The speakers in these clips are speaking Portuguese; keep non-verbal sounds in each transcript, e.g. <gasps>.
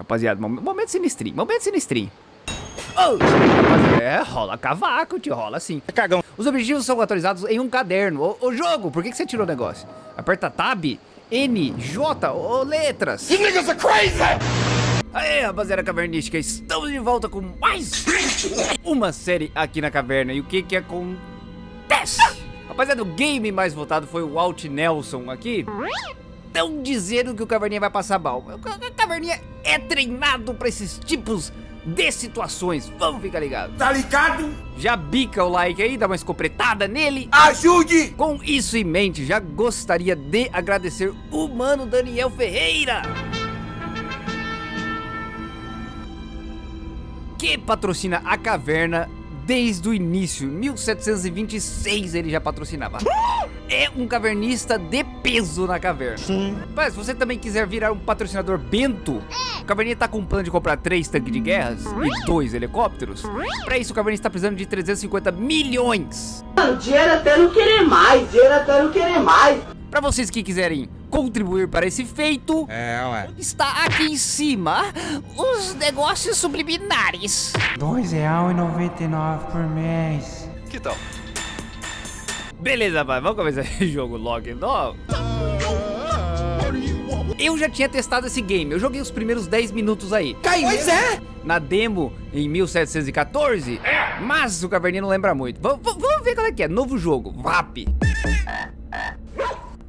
Rapaziada, momento sinistrinho, momento sinistrinho. Oh, é, rola cavaco, te rola assim. É cagão. Os objetivos são atualizados em um caderno. Ô, ô jogo, por que, que você tirou o negócio? Aperta Tab, N, J, ô letras. You niggas are crazy! Aê, rapaziada cavernística, estamos de volta com mais uma série aqui na caverna. E o que que acontece? Rapaziada, o game mais votado foi o Walt Nelson aqui. Estão dizendo que o Caverninha vai passar mal. O Caverninha é treinado para esses tipos de situações. Vamos ficar ligados. Tá ligado? Já bica o like aí, dá uma escopretada nele. Ajude! Com isso em mente, já gostaria de agradecer o mano Daniel Ferreira. Que patrocina a caverna desde o início. 1726 ele já patrocinava. É um cavernista de peso na caverna. Sim. Mas se você também quiser virar um patrocinador bento, o Caverninha tá com um plano de comprar três tanques de guerras e dois helicópteros. Pra isso, o Caverninha está precisando de 350 milhões. Dinheiro até não querer mais, dinheiro até não querer mais. Pra vocês que quiserem contribuir para esse feito, É, ué. está aqui em cima os negócios subliminares. R$2,99 por mês. Que tal? Beleza, rapaz, vamos começar esse <laughs> jogo logo então. Eu já tinha testado esse game, eu joguei os primeiros 10 minutos aí. Pois é! Na demo em 1714, mas o Caverninha não lembra muito. V vamos ver qual é que é, novo jogo, VAP.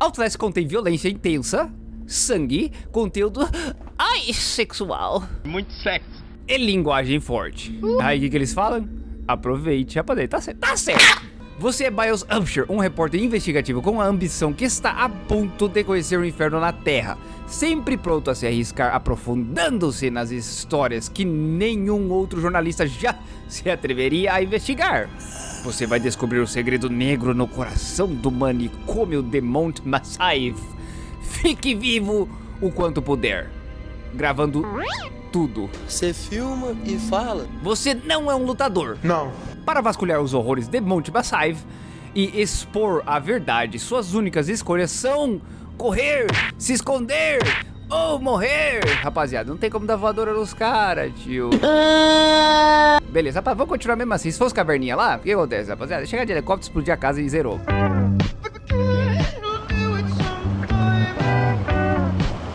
Outlast contém violência intensa, sangue, conteúdo <gasps> ai, sexual Muito sexo. e linguagem forte. Aí o que, que eles falam? Aproveite, rapaziada, tá certo. Tá certo. Você é Biles Upshur, um repórter investigativo com a ambição que está a ponto de conhecer o inferno na Terra, sempre pronto a se arriscar aprofundando-se nas histórias que nenhum outro jornalista já <laughs> se atreveria a investigar. Você vai descobrir o segredo negro no coração do manicômio de Mount Massive. Fique vivo o quanto puder, gravando tudo. Você filma e fala. Você não é um lutador. Não. Para vasculhar os horrores de Monte Massive e expor a verdade, suas únicas escolhas são correr, se esconder ou morrer. Rapaziada, não tem como dar voadora nos caras, tio. Beleza, rapaz, vamos continuar mesmo assim. Se fosse caverninha lá, o que acontece, rapaziada? Chegar de helicóptero, explodir a casa e zerou.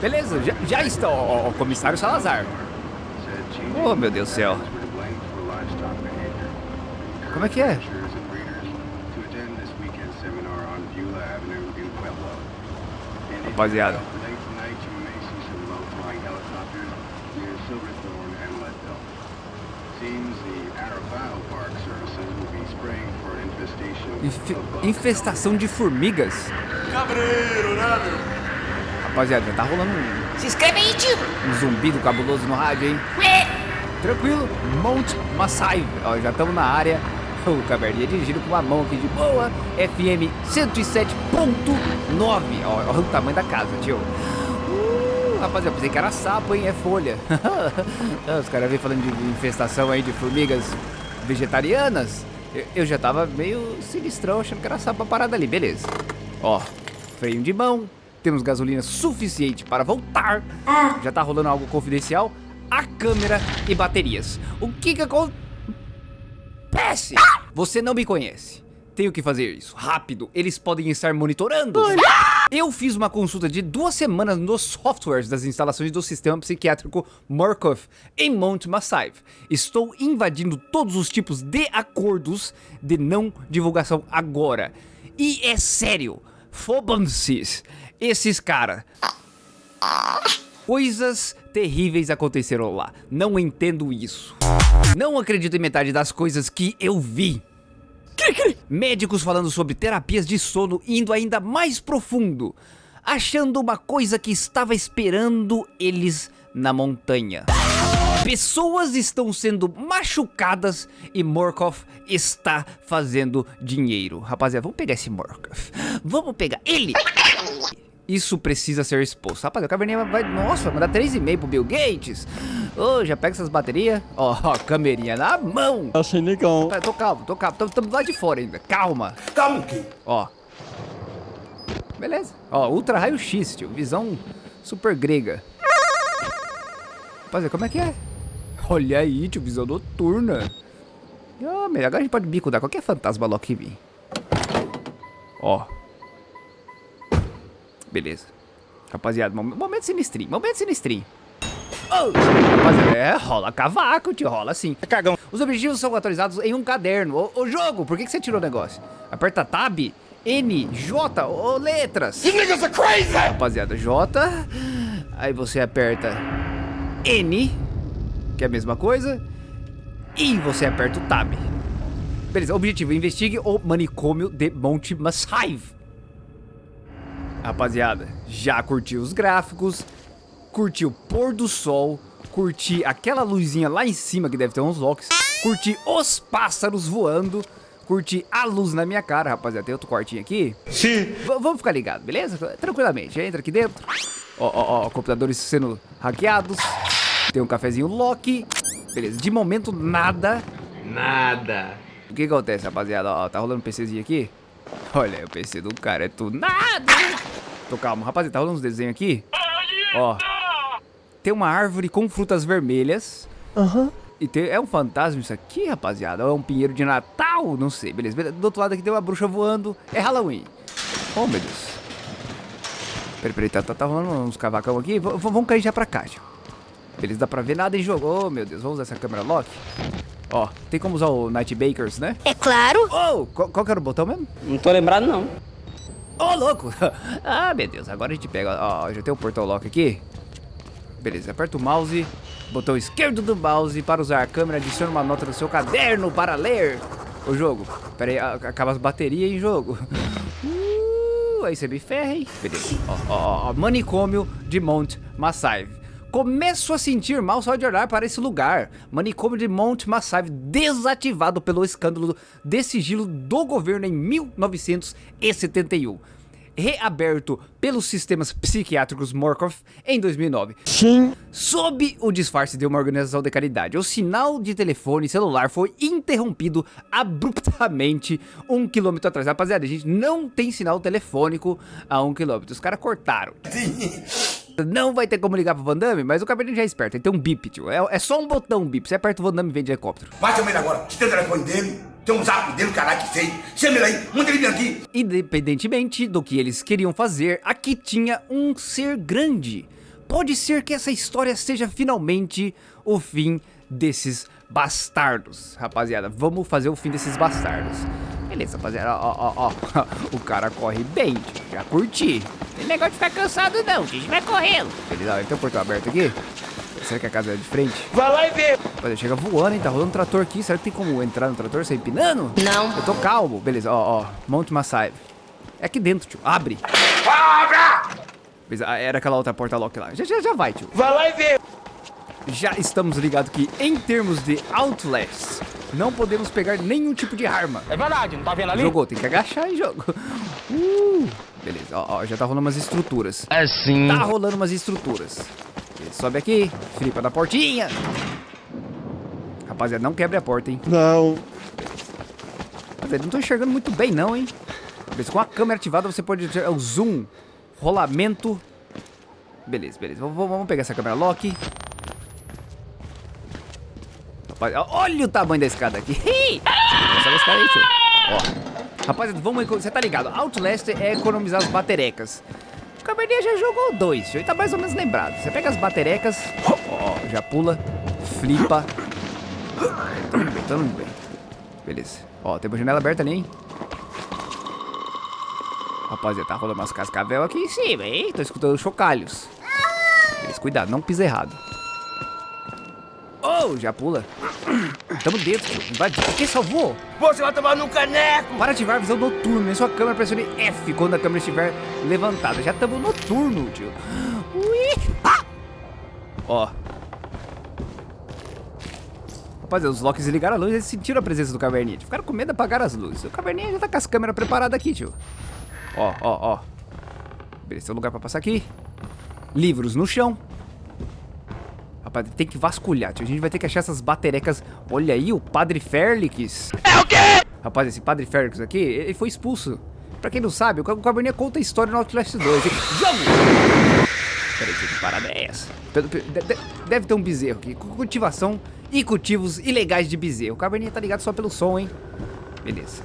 Beleza, já, já está, ó, ó, comissário Salazar. Oh, meu Deus do céu. Como é que é? Rapaziada. Infe- infestação de formigas. Cabreiro, né, meu? Rapaziada, tá rolando um, Se inscreve aí, tio. um zumbido cabuloso no rádio, hein? Tranquilo, Mount Massive. Ó, já estamos na área. O caverninha dirigindo com uma mão aqui de boa. FM 107.9. Ó, ó o tamanho da casa, tio. Uh, rapaziada, pensei que era sapo, hein? É folha. <laughs> Os caras vêm falando de infestação aí de formigas vegetarianas. Eu, eu já tava meio sinistrão, achando que era sapo a parada ali. Beleza. Ó, freio de mão. Temos gasolina suficiente para voltar. Já tá rolando algo confidencial. A câmera e baterias. O que que acontece? Você não me conhece. Tenho que fazer isso. Rápido. Eles podem estar monitorando. Eu fiz uma consulta de duas semanas nos softwares das instalações do sistema psiquiátrico Murkoff em Mount Massive. Estou invadindo todos os tipos de acordos de não divulgação agora. E é sério. Fobam-se. Esses caras. Coisas terríveis aconteceram lá. Não entendo isso. Não acredito em metade das coisas que eu vi. Médicos falando sobre terapias de sono indo ainda mais profundo, achando uma coisa que estava esperando eles na montanha. Pessoas estão sendo machucadas e Morkov está fazendo dinheiro. Rapaziada, vamos pegar esse Morkov. Vamos pegar ele. Isso precisa ser exposto. Rapaziada, o Caverninha vai... Nossa, vai mandar 3,5 pro Bill Gates. Ô, já pega essas baterias. Ó, ó, câmerinha na mão. Achei negão. Tá, tô calmo, tô calmo. Estamos lá de fora ainda. Calma. Calma, que? Ó. Beleza. Ó, ultra raio-x, tio. Visão super grega. Rapaziada, como é que é? Olha aí, tio, visão noturna. Ah, melhor agora a gente pode bicudar qualquer fantasma logo que vir. Ó. Beleza. Rapaziada, mom- momento sinistrinho, momento sinistrinho. Oh, rapaziada, é, rola cavaco, tio, rola assim. É cagão. Os objetivos são atualizados em um caderno. Ô, ô, jogo, por que, que você tirou o negócio? Aperta Tab, N, J, ô, letras. You niggas are crazy! Rapaziada, J. Aí você aperta N, que é a mesma coisa. E você aperta o Tab. Beleza, objetivo, investigue o manicômio de Monte Massive. Rapaziada, já curtiu os gráficos, curti o pôr do sol, curti aquela luzinha lá em cima que deve ter uns locks, curti os pássaros voando, curti a luz na minha cara, rapaziada. Tem outro quartinho aqui. Sim. V- vamos ficar ligado, beleza? Tranquilamente, entra aqui dentro. Ó, ó, ó, computadores sendo hackeados. Tem um cafezinho Loki. Beleza, de momento nada. Nada. O que acontece, rapaziada? Ó, tá rolando um PCzinho aqui. Olha o PC do cara é tudo nada. Tô calmo, rapaziada, tá rolando uns desenhos aqui. Ó, tem uma árvore com frutas vermelhas. Aham. E tem, é um fantasma isso aqui, rapaziada? Ou é um pinheiro de Natal? Não sei, beleza. beleza. Do outro lado aqui tem uma bruxa voando. É Halloween. Oh, meu Deus. Peraí, peraí, tá, tá, tá rolando uns cavacão aqui. V v- vamos cair já pra cá, tio. Beleza, dá pra ver nada em jogo. Oh, meu Deus, vamos usar essa câmera lock. Ó, tem como usar o Night Bakers, né? É claro. Oh, qual, qual que era o botão mesmo? Não tô lembrado, não. Ô, louco! <laughs> ah, meu Deus, agora a gente pega. Ó, já tem o portal lock aqui. Beleza, aperta o mouse, botão esquerdo do mouse para usar a câmera, adiciona uma nota no seu caderno para ler. O jogo. Pera aí, acaba as baterias em jogo. <laughs> Uh, aí você me ferra, hein? Beleza. Ó, ó, ó, manicômio de Mount Massive. Começo a sentir mal só de olhar para esse lugar. Manicômio de Mount Massive desativado pelo escândalo de sigilo do governo em 1971. Reaberto pelos sistemas psiquiátricos Morkov em 2009. Sim. Sob o disfarce de uma organização de caridade, o sinal de telefone celular foi interrompido abruptamente um quilômetro atrás. Rapaziada, a gente não tem sinal telefônico a um quilômetro. Os caras cortaram. <laughs> Não vai ter como ligar pro Van Damme, mas o cabelinho já é esperto. Ele tem um bip, tio. É, é só um botão bip. Você aperta o Van Damme e vem de helicóptero. Vai chamar ele agora. Você tem o telefone dele? Tem um zap dele, caralho, que sei. Chama ele aí, manda ele vir aqui. Independentemente do que eles queriam fazer, aqui tinha um ser grande. Pode ser que essa história seja finalmente o fim desses bastardos. Rapaziada, vamos fazer o fim desses bastardos. Beleza, rapaziada, ó, ó, ó. <laughs> O cara corre bem, tio. já curti. Tem negócio de ficar cansado não, a gente vai correndo. Beleza, ó, ele tem o portão aberto aqui. Será que a casa é de frente? Vai lá e vê. Rapaziada, chega voando, hein? Tá rolando um trator aqui. Será que tem como entrar no trator sem empinando? Não. Eu tô calmo. Beleza, ó, ó. Monte Massive. É aqui dentro, tio. Abre. Beleza, ah, era aquela outra porta lock lá. Já, já, já vai, tio. Vai lá e vê. Já estamos ligados que, em termos de Outlast, não podemos pegar nenhum tipo de arma. É verdade, não tá vendo ali? Jogou, tem que agachar em jogo. Uh, beleza, ó, ó, já tá rolando umas estruturas. Assim. Tá rolando umas estruturas. Ele sobe aqui, flipa na portinha. Rapaziada, não quebre a porta, hein? Não. Rapaziada, não tô enxergando muito bem não, hein? Beleza, com a câmera ativada você pode ter o zoom, rolamento. Beleza, beleza. Vamos, vamos pegar essa câmera lock. Olha o tamanho da escada aqui. <laughs> Essa escada aí, tio. Ó. Rapaziada, vamos... Você tá ligado? Outlast é economizar as baterecas. O Cabernet já jogou dois, tio. Ele tá mais ou menos lembrado. Você pega as baterecas, ó, já pula, flipa. Tô indo bem, tô indo bem. Beleza. Ó, tem uma janela aberta ali, hein? Rapaziada, tá rolando umas cascavel aqui em cima, hein? Tô escutando chocalhos. Beleza, cuidado, não pisa errado. Oh, já pula. Tamo dentro, tio. Vai, quem salvou? Você vai tomar no caneco. Para ativar a visão noturna. Em sua câmera, pressione F quando a câmera estiver levantada. Já estamos noturno, tio. Ui. Ah! Ó. Rapaziada, os locks ligaram a luz e eles sentiram a presença do caverninha. Ficaram com medo de apagar as luzes. O caverninha já tá com as câmeras preparadas aqui, tio. Ó, ó, ó. Beleza, tem um lugar pra passar aqui. Livros no chão. Rapaz, tem que vasculhar, tio. A gente vai ter que achar essas baterecas. Olha aí, o Padre Félix. É o quê? Rapaz, esse Padre Félix aqui, ele foi expulso. Pra quem não sabe, o Cabernet conta a história no Outlast 2. hein? Jogo! Peraí, que parada é essa? Deve ter um bezerro aqui. Cultivação e cultivos ilegais de bezerro. O caverninha tá ligado só pelo som, hein? Beleza.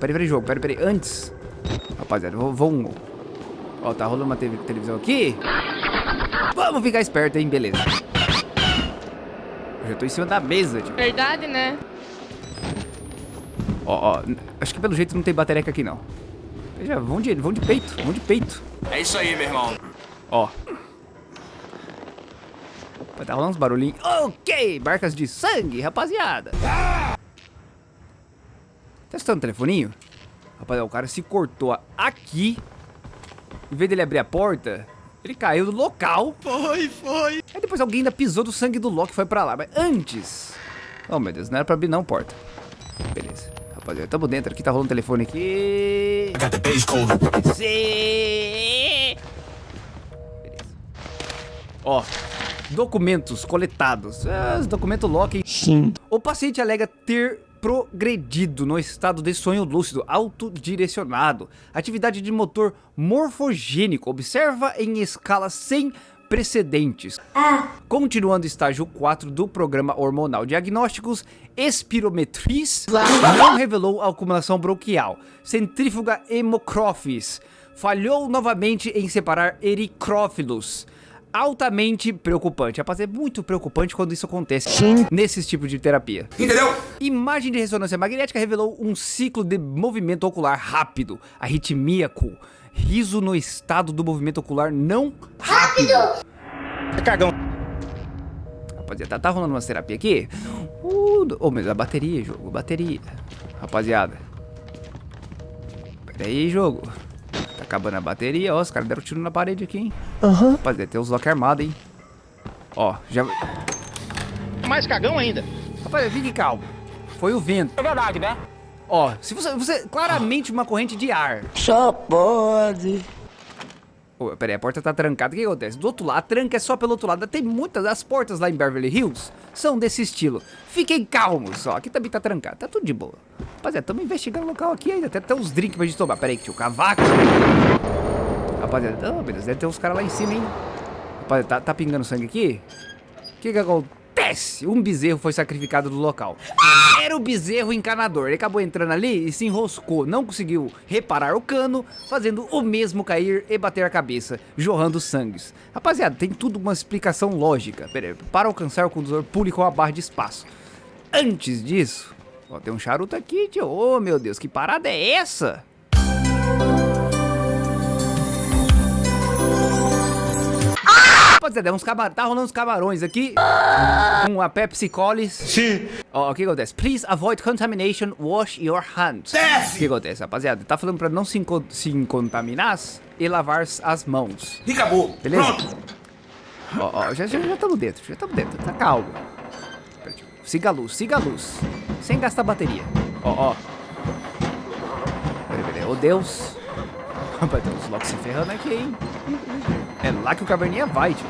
Peraí, peraí, jogo. Peraí, peraí. Antes. Rapaziada, vamos... Ó, tá rolando uma televisão aqui. Vamos ficar esperto, hein? Beleza. Eu já tô em cima da mesa, tio. Verdade, né? Ó, ó. Acho que pelo jeito não tem batereca aqui, não. Veja, vão de, vão de peito, vão de peito. É isso aí, meu irmão. Ó. Vai tá rolando uns barulhinhos. Ok, barcas de sangue, rapaziada. Testando o telefoninho. Rapaziada, o cara se cortou aqui. Em vez dele abrir a porta, ele caiu do local. Foi, foi. Aí depois alguém ainda pisou do sangue do Loki e foi pra lá. Mas antes... Oh, meu Deus, não era pra abrir não porta. Beleza. Rapaziada, tamo dentro aqui, tá rolando o telefone aqui. Sim. Beleza. Ó, documentos coletados. Ah, os documentos Loki. Sim. O paciente alega ter progredido no estado de sonho lúcido autodirecionado. Atividade de motor morfogênico. Observa em escala sem precedentes. Continuando estágio 4 do programa hormonal diagnósticos, espirometris não revelou acumulação bronquial. Centrífuga hemocrófis falhou novamente em separar ericrófilos. Altamente preocupante. Rapaz, é muito preocupante quando isso acontece Sim. nesses tipos de terapia. Entendeu? Imagem de ressonância magnética revelou um ciclo de movimento ocular rápido, arritmíaco, riso no estado do movimento ocular não rápido. É cagão. Rapaziada, tá, tá rolando uma terapia aqui? Uh, oh, mas a bateria, jogo, bateria. Rapaziada. Pera aí, jogo. Acabando a bateria, ó, os caras deram tiro na parede aqui, hein? Aham. Rapaziada, tem os lock armados, hein? Ó, já... Mais cagão ainda. Rapaziada, fique calmo. Foi o vento. É verdade, né? Ó, se você, você claramente uma corrente de ar. Só pode. Ô, peraí, a porta tá trancada. O que acontece? Do outro lado, a tranca é só pelo outro lado. Tem muitas das portas lá em Beverly Hills são desse estilo. Fiquem calmos, ó. Aqui também tá trancado. Tá tudo de boa. Rapaziada, estamos investigando o local aqui ainda. Tem uns drinks pra gente tomar. Peraí, que tinha o cavaco. Rapaziada, oh, beleza. Deve ter uns caras lá em cima, hein? Rapaziada, tá, tá pingando sangue aqui? O que que acontece? Um bezerro foi sacrificado no local. Era o bezerro encanador. Ele acabou entrando ali e se enroscou. Não conseguiu reparar o cano, fazendo o mesmo cair e bater a cabeça, jorrando sangues. Rapaziada, tem tudo uma explicação lógica. Pera aí, para alcançar o condutor, pule com a barra de espaço. Antes disso, ó, tem um charuto aqui, tio. Oh, meu Deus, que parada é essa? Rapaziada, é uns cabar... tá rolando uns camarões aqui com a Pepsi Colis. Sim. Ó, o que acontece? Please avoid contamination, wash your hands. Desce. O que acontece, rapaziada? Tá falando pra não se, inco- se contaminar e lavar as mãos. E acabou. Beleza? Pronto. Ó, ó, já estamos dentro, já estamos dentro, tá calmo. Siga a luz, siga a luz. Sem gastar bateria. Ó, ó. Peraí, peraí. Ô Deus. <laughs> Rapaz, tem uns locos se ferrando aqui, hein? É lá que o caverninha vai, tio.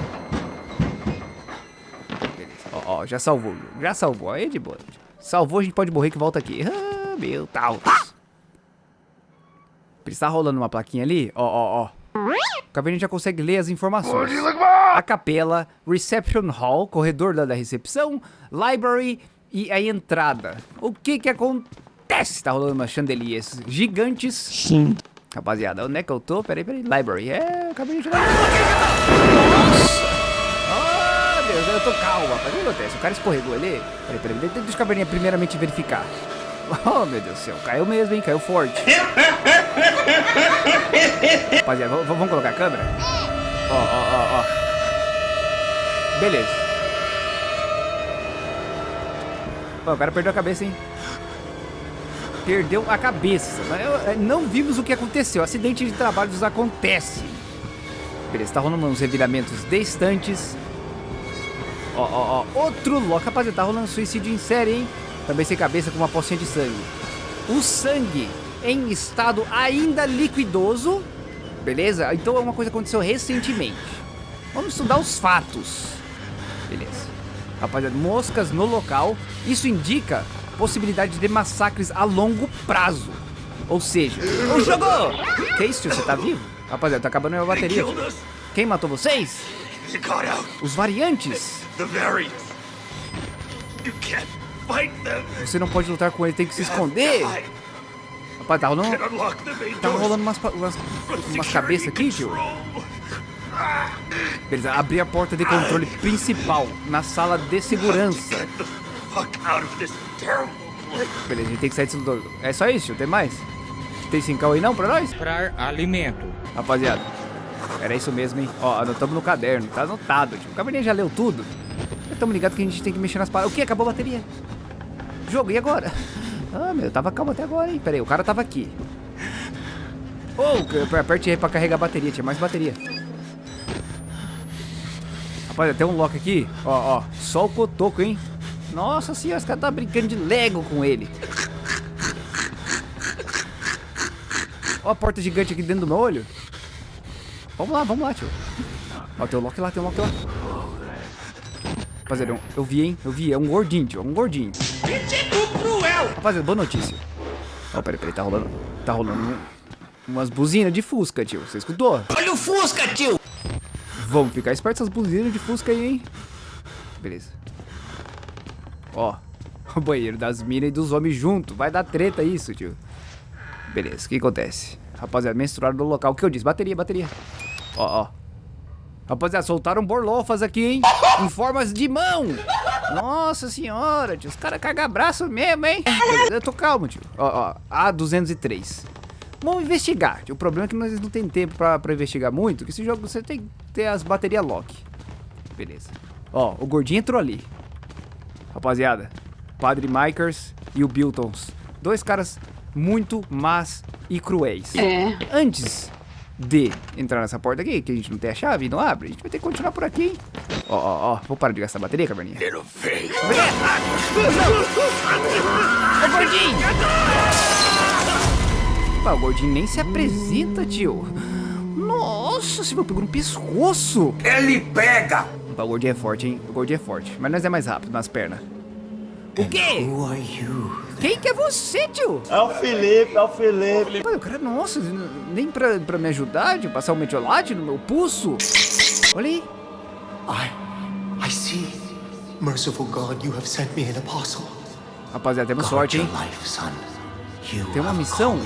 Beleza. Ó, ó, já salvou. Já salvou. Aí de boa. tio. Salvou, a gente pode morrer que volta aqui. Ah, meu Deus. Está rolando uma plaquinha ali. Ó, ó, ó. O caverninha já consegue ler as informações. A capela, reception hall, corredor da, da recepção, library e a entrada. O que que acontece? Tá rolando umas chandeliers gigantes. Sim. Rapaziada, onde é que eu tô? Peraí, peraí. Library. É, acabei de chegar. Nossa! Ah, Deus, eu tô calma. Mas o que acontece? O cara escorregou ali. Peraí, peraí. Deixa deixa o caverninha primeiramente verificar. Oh, meu Deus do céu. Caiu mesmo, hein? Caiu forte. Rapaziada, vamos colocar a câmera? Ó, ó, ó, ó. Beleza. Pô, o cara perdeu a cabeça, hein? Perdeu a cabeça. Eh, não vimos o que aconteceu. Acidente de trabalhos acontece. Beleza, tá rolando uns reviramentos distantes. Ó, ó, ó. Outro loco. Rapaziada, tá rolando suicídio em série, hein? Também sem cabeça com uma pocinha de sangue. O sangue em estado ainda liquidoso. Beleza? Então é uma coisa que aconteceu recentemente. Vamos estudar os fatos. Beleza. Rapaziada, moscas no local. Isso indica possibilidade de massacres a longo prazo. Ou seja, o jogo! Tio? Você tá vivo? Rapaziada, tá acabando a minha bateria. Quem matou vocês? Os variantes. Você não pode lutar com ele, tem que se esconder. Rapaz, tá rolando, tá rolando umas, umas, umas cabeças aqui, tio. Beleza, abrir a porta de controle principal na sala de segurança. Get the fuck out of this terrible place. Beleza, a gente tem que sair desse lugar. É só isso, tio? Tem mais? Tem 5 aí não pra nós? Comprar alimento. Rapaziada, era isso mesmo, hein? Ó, anotamos no caderno, tá anotado, tio. O cabernet já leu tudo. Estamos ligados que a gente tem que mexer nas paradas. O que? Acabou a bateria. Jogo, e agora? <laughs> Ah, meu, tava calmo até agora, hein? Pera aí, o cara tava aqui. Oh, aperte aí pra carregar a bateria, tinha mais bateria. Rapaz, tem um lock aqui. Ó, ó, só o cotoco, hein? Nossa senhora, os caras tá brincando de Lego com ele. Ó a porta gigante aqui dentro do meu olho. Vamos lá, vamos lá, tio. Ó, tem um lock lá, tem um lock lá. Rapaziada, eu, eu vi, hein? Eu vi, é um gordinho, tio, é um gordinho. Rapaziada, boa notícia. Ó, peraí, peraí, tá rolando, tá rolando um- umas buzinas de Fusca, tio. Você escutou? Olha o Fusca, tio! Vamos ficar esperto essas buzinas de Fusca aí, hein? Beleza. Ó, o banheiro das minas e dos homens junto. Vai dar treta isso, tio. Beleza, o que acontece? Rapaziada, menstruaram no local. O que eu disse? Bateria, bateria. Ó, ó. Rapaziada, soltaram borlofas aqui, hein? Em formas de mão. Nossa senhora, tio. Os caras carregam braço mesmo, hein? Eu tô calmo, tio. Ó, ó. A203. Vamos investigar. tio. O problema é que nós não tem tempo pra, pra investigar muito. Que esse jogo você tem que ter as baterias lock. Beleza. Ó, o gordinho entrou ali. Rapaziada, Padre Mikers e o Biltons. Dois caras muito más e cruéis. É. Antes de entrar nessa porta aqui, que a gente não tem a chave e não abre, a gente vai ter que continuar por aqui, hein? Ó, ó, ó. Vou parar de gastar bateria, caverninha. Little face. Ô, gordinho! Pá, o gordinho nem se apresenta, tio. Nossa, você pegou no pescoço. Ele pega. Pá, o gordinho é forte, hein? O gordinho é forte. Mas nós é mais rápido nas pernas. O quê? Who are you? Quem que é você, tio? É o Felipe, é o Felipe. Pô, o cara, nossa, nem pra, pra me ajudar, de passar o metiolate no meu pulso. Olha aí. I, I see. Merciful God, you have sent me an apostle. Rapaziada, temos Guard sorte, hein? life, son. You Tem uma missão?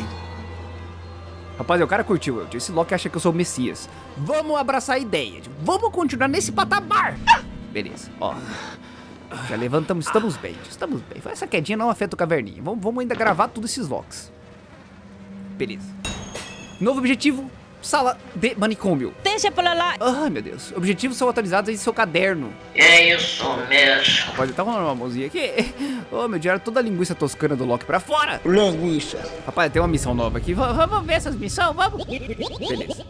Rapaziada, o cara curtiu. Esse Loki acha que eu sou o Messias. Vamos abraçar a ideia. Vamos continuar nesse patamar. Beleza, ó. Já levantamos, estamos bem, estamos bem. Essa quedinha não afeta o caverninha. Vamos, vamos ainda gravar todos esses locks. Beleza. Novo objetivo, sala de manicômio. Deixa pra lá. Ai, meu Deus. Objetivos são atualizados em seu caderno. É isso mesmo. Rapaz, tá rolando uma mãozinha aqui. <laughs> Ô, meu diário, toda a linguiça toscana do Loki pra fora. Linguiça. Rapaz, tem uma missão nova aqui. Va- Vamos ver essas missões, vamos. Beleza.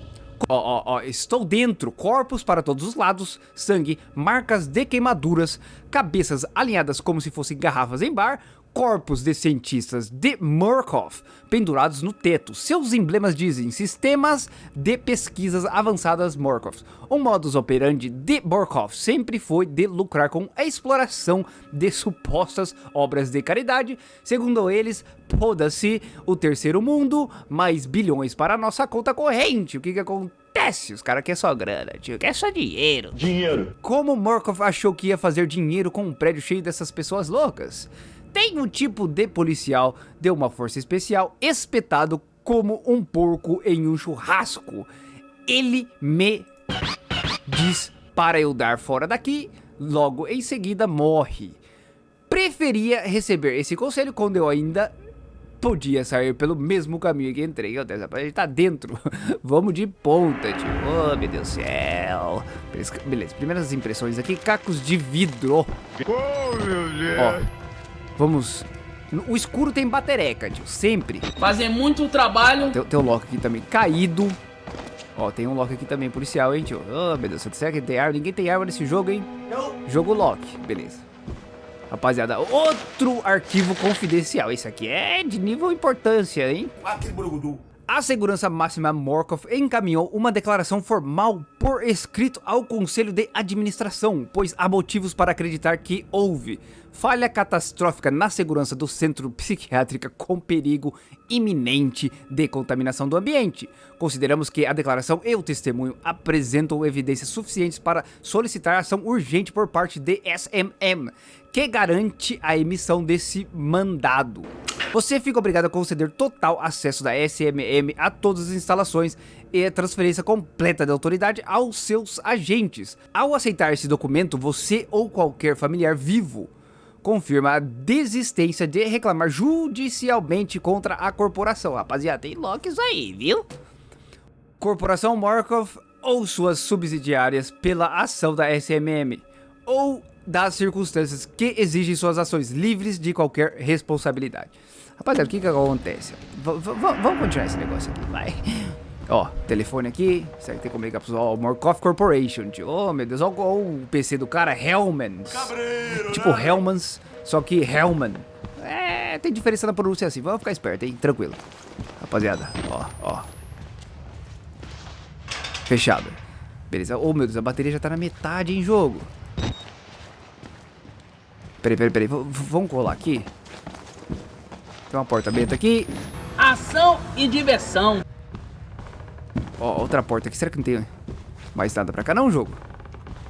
Ó, ó, ó, estou dentro. Corpos para todos os lados, sangue, marcas de queimaduras, cabeças alinhadas como se fossem garrafas em bar, corpos de cientistas de Murkoff pendurados no teto. Seus emblemas dizem Sistemas de Pesquisas Avançadas Murkoff. O modus operandi de Murkoff sempre foi de lucrar com a exploração de supostas obras de caridade. Segundo eles, poda-se o terceiro mundo, mais bilhões para a nossa conta corrente. O que que acontece? Os caras querem só grana, tio. Quer só dinheiro. Dinheiro. Como Murkoff achou que ia fazer dinheiro com um prédio cheio dessas pessoas loucas? Tem um tipo de policial de uma força especial espetado como um porco em um churrasco. Ele me diz para eu dar fora daqui, logo em seguida morre. Preferia receber esse conselho quando eu ainda podia sair pelo mesmo caminho que entrei. Meu Deus, gente tá dentro. <laughs> Vamos de ponta, tio. Oh, meu Deus do céu. Beleza, primeiras impressões aqui. Cacos de vidro. Ó, vamos... O escuro tem batereca, tio. Sempre. Fazer muito trabalho. Tem, tem um lock aqui também caído. Ó, tem um lock aqui também policial, hein, tio. Oh, meu Deus, será que tem arma? Ninguém tem arma nesse jogo, hein? Jogo lock, beleza. Rapaziada, outro arquivo confidencial. Esse aqui é de nível importância, hein? Aquele borogodô. A segurança máxima Morkov encaminhou uma declaração formal por escrito ao Conselho de Administração, pois há motivos para acreditar que houve falha catastrófica na segurança do centro psiquiátrico com perigo iminente de contaminação do ambiente. Consideramos que a declaração e o testemunho apresentam evidências suficientes para solicitar ação urgente por parte de SMM, que garante a emissão desse mandado. Você fica obrigado a conceder total acesso da SMM a todas as instalações e a transferência completa da autoridade aos seus agentes. Ao aceitar esse documento, você ou qualquer familiar vivo confirma a desistência de reclamar judicialmente contra a corporação. Rapaziada, tem logo isso aí, viu? Corporação Markov ou suas subsidiárias pela ação da SMM, ou das circunstâncias que exigem suas ações livres de qualquer responsabilidade. Rapaziada, o que que acontece? V vamos continuar esse negócio aqui, vai. Ó, telefone aqui, será que tem como ligar pro ó, Morkov Corporation, tio. Oh, meu Deus, ó, o PC do cara, Hellmans. Cabreiro, tipo né? Hellmans, só que Hellman. É, tem diferença na pronúncia assim, vamos ficar esperto, hein, tranquilo. Rapaziada, ó, ó. Fechado. Beleza, oh meu Deus, a bateria já tá na metade em jogo. Peraí, peraí, peraí, v vamos colar aqui. Tem uma porta aberta aqui. Ação e diversão. Ó, outra porta aqui. Será que não tem mais nada pra cá não, jogo?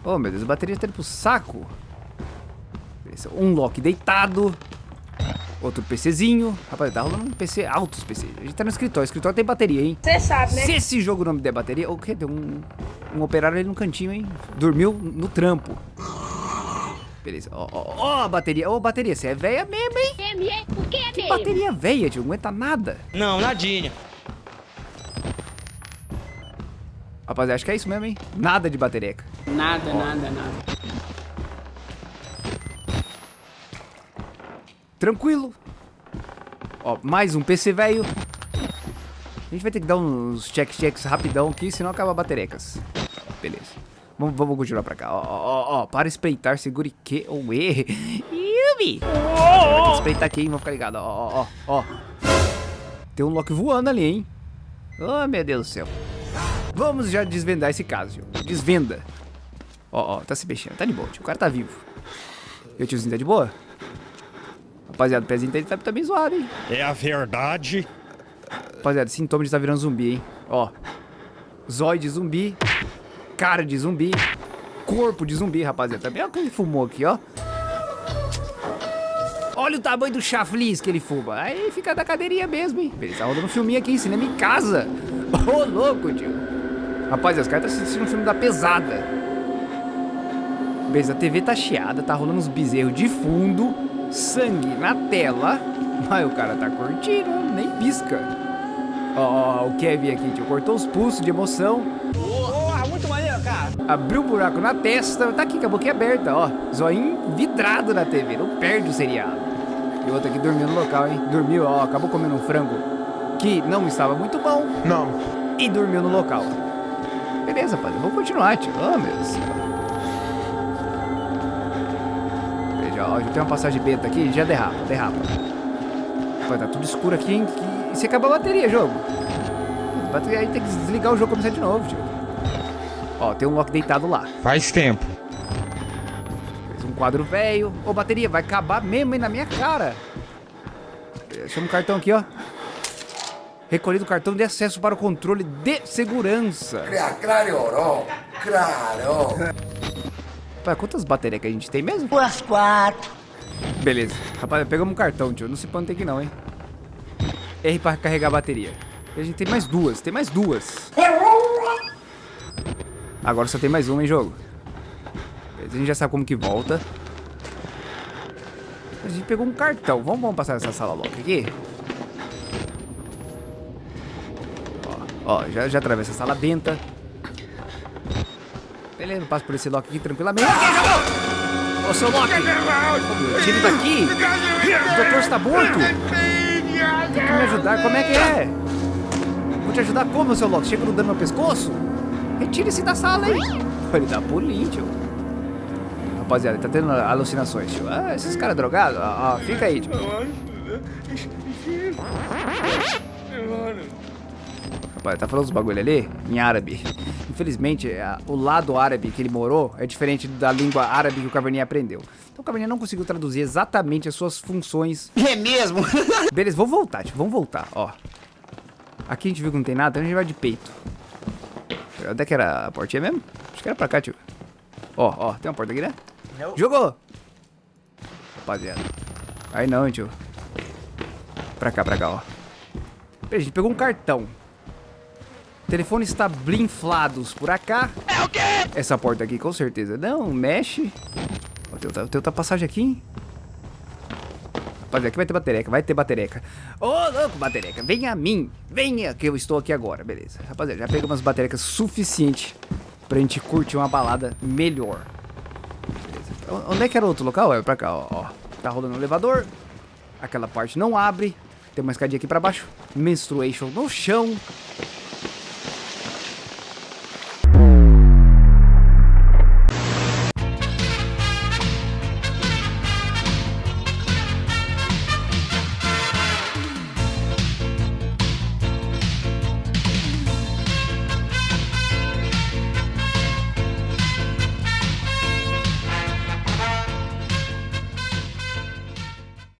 Oh, meu Deus, a bateria tá indo pro saco. Um lock deitado. Outro PCzinho. Rapaz, tá rolando um PC altos PC. A gente tá no escritório. O escritório tem bateria, hein? Você sabe, né? Se esse jogo não me der bateria... O quê? Tem um, um operário ali no cantinho, hein? Dormiu no trampo. Beleza. Ó, ó, ó, a bateria. Ô, bateria, você é velha mesmo, hein? É, é, por que é que bateria velha, tio? Não aguenta nada. Não, nadinha. Rapaziada, acho que é isso mesmo, hein? Nada de batereca. Nada, ó. nada, nada. Tranquilo. Ó, mais um PC velho. A gente vai ter que dar uns check-checks rapidão aqui, senão acaba baterecas. Beleza. Vamos, vamos continuar pra cá. Ó, ó, ó, para espreitar, segure que ou E. Yumi! Vai espreitar aqui, hein? Vamos ficar ligado. Ó, ó, ó, ó. Tem um Loki voando ali, hein? Oh, meu Deus do céu. Vamos já desvendar esse caso, tio. Desvenda. Ó, ó, tá se mexendo. Tá de boa, tio. O cara tá vivo. E o tiozinho tá de boa? Rapaziada, o pezinho dele tá, tá bem zoado, hein? É a verdade. Rapaziada, sintoma de estar tá virando zumbi, hein? Ó. Zóio de zumbi cara de zumbi, corpo de zumbi, rapaziada. Também olha o que ele fumou aqui, ó. Olha o tamanho do chaflis que ele fuma. Aí fica da cadeirinha mesmo, hein. Beleza, tá rodando um filminho aqui, cinema em casa. <laughs> Ô, oh, louco, tio. Rapaz, os caras estão assistindo um filme da pesada. Beleza, a TV tá chiada, tá rolando uns bezerros de fundo, sangue na tela. <laughs> Mas o cara tá curtindo, nem pisca. Ó, oh, o Kevin aqui, tio, cortou os pulsos de emoção Abriu um buraco na testa, tá aqui com a boquinha aberta, ó. Zoinho vidrado na TV, não perde o seriado. E outro aqui dormiu no local, hein? Dormiu, ó, acabou comendo um frango que não estava muito bom. Não. E dormiu no local. Beleza, padre, vamos continuar, tio. Oh, meu Deus. Veja, ó, já tem uma passagem beta aqui, já derrapa, derrapa. Pô, tá tudo escuro aqui, hein? E se acaba a bateria, jogo. Aí tem que desligar o jogo e começar de novo, tio. Ó, tem um Loki deitado lá. Faz tempo. Um quadro velho. Ô, bateria, vai acabar mesmo aí na minha cara. Chama um cartão aqui, ó. Recolhido cartão de acesso para o controle de segurança. Claro, claro. Pá, quantas baterias que a gente tem mesmo? Duas, quatro. Beleza. Rapaz, pegamos um cartão, tio. Não se pode ter aqui não, hein. R para carregar a bateria. A gente tem mais duas. Tem mais duas. Agora só tem mais uma em jogo. A gente já sabe como que volta. A gente pegou um cartão. Vamos, vamos passar nessa sala logo aqui. Ó, ó já, já atravessa a sala benta. Beleza, passo por esse lock aqui tranquilamente. Ô, seu Loki! Tire daqui! O doutor está morto! Tem que me ajudar, como é que é? Vou te ajudar como, seu Loki? Chega no pescoço? Retire-se da sala aí. Ele dá pulinho, tio. Rapaziada, ele tá tendo alucinações, tio. Ah, esses caras drogados? Ó, ó, fica aí, tio. Rapaz, tá falando os bagulho ali em árabe. Infelizmente, a- o lado árabe que ele morou é diferente da língua árabe que o Caverninha aprendeu. Então o Caverninha não conseguiu traduzir exatamente as suas funções. É mesmo? <laughs> Beleza, vamos voltar, tio. Vamos voltar, ó. Aqui a gente viu que não tem nada, então a gente vai de peito. Onde é que era a portinha mesmo? Acho que era pra cá, tio. Ó, ó, tem uma porta aqui, né? Jogou! Rapaziada. Aí não, tio. Pra cá, pra cá, ó. Peraí, a gente pegou um cartão. O telefone está blinflados por cá. É o quê? Essa porta aqui, com certeza. Não, mexe. Ó, tem outra, tem outra passagem aqui, hein? Rapaziada, aqui vai ter batereca, vai ter batereca. Ô, louco, batereca, vem a mim. Venha, que eu estou aqui agora, beleza. Rapaziada, já pegamos umas baterecas suficiente pra gente curtir uma balada melhor. Beleza. Onde é que era o outro local? É pra cá, ó. ó. Tá rolando o elevador. Aquela parte não abre. Tem uma escadinha aqui pra baixo. Menstruation no chão.